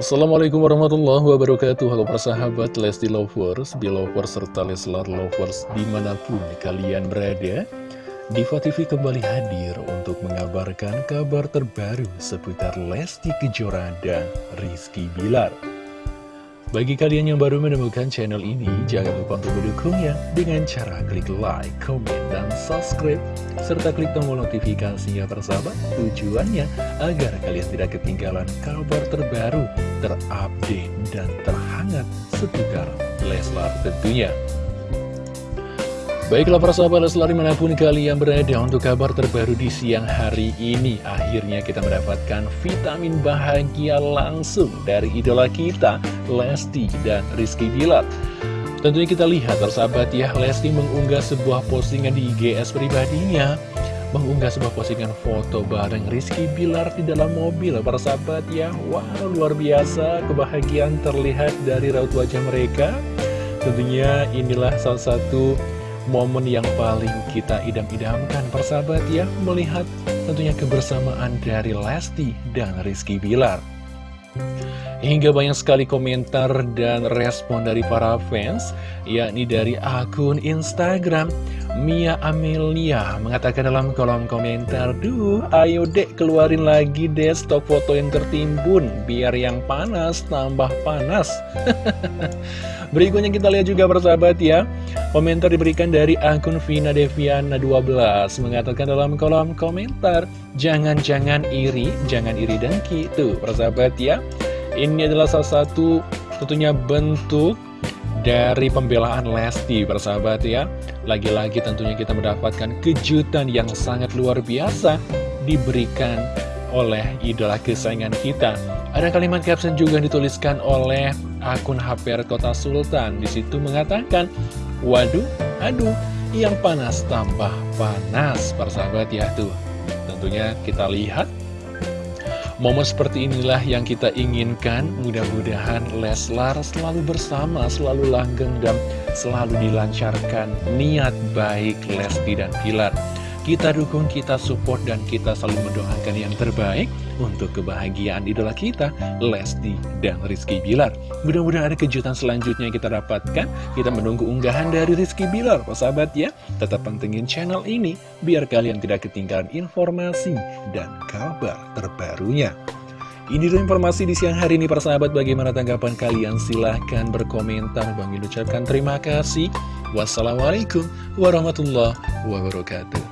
Assalamualaikum warahmatullahi wabarakatuh. Halo persahabat Lesti Lovers, Belovers, serta Leslar Lovers di mana pun kalian berada Diva TV kembali hadir untuk mengabarkan kabar terbaru seputar Lesti Kejora dan Rizky Bilar bagi kalian yang baru menemukan channel ini, jangan lupa untuk mendukungnya dengan cara klik like, comment, dan subscribe, serta klik tombol notifikasinya persahabat. Tujuannya agar kalian tidak ketinggalan kabar terbaru, terupdate, dan terhangat seputar Leslar tentunya. Baiklah para sahabat Leslar di mana pun kalian berada untuk kabar terbaru di siang hari ini Akhirnya kita mendapatkan vitamin bahagia langsung dari idola kita Lesti dan Rizky Bilar. Tentunya kita lihat sahabat ya Lesti mengunggah sebuah postingan di IGS pribadinya. Mengunggah sebuah postingan foto bareng Rizky Bilar di dalam mobil. Para sahabat ya Wow luar biasa kebahagiaan terlihat dari raut wajah mereka. Tentunya inilah salah satu momen yang paling kita idam-idamkan persahabat ya Melihat tentunya kebersamaan dari Lesti dan Rizky Bilar. Hingga banyak sekali komentar dan respon dari para fans Yakni dari akun Instagram Mia Amelia mengatakan dalam kolom komentar Duh ayo dek keluarin lagi deh stok foto yang tertimbun Biar yang panas tambah panas. Berikutnya kita lihat juga persahabat ya. Komentar diberikan dari akun Vina Deviana 12 Mengatakan dalam kolom komentar Jangan-jangan iri, jangan iri dengki. Tuh persahabat ya. Ini adalah salah satu tentunya bentuk dari pembelaan Lesti persahabat ya Lagi-lagi tentunya kita mendapatkan kejutan yang sangat luar biasa Diberikan oleh idola kesayangan kita Ada kalimat caption juga dituliskan oleh akun HPR Kota Sultan. Di situ mengatakan, waduh, aduh, yang panas tambah panas, persahabat ya tuh. Tentunya kita lihat Momen seperti inilah yang kita inginkan. Mudah-mudahan Leslar selalu bersama, selalu langgeng dan selalu dilancarkan Niat baik Lesti dan Pilar kita dukung, kita support, dan kita selalu mendoakan yang terbaik untuk kebahagiaan idola kita, Lesti dan Rizky Bilar. Mudah-mudahan ada kejutan selanjutnya yang kita dapatkan. Kita menunggu unggahan dari Rizky Bilar, sahabat ya. Tetap pentingin channel ini, biar kalian tidak ketinggalan informasi dan kabar terbarunya. Ini dulu informasi di siang hari ini persahabat bagaimana tanggapan kalian silahkan berkomentar Bang ucapkan terima kasih Wassalamualaikum warahmatullahi wabarakatuh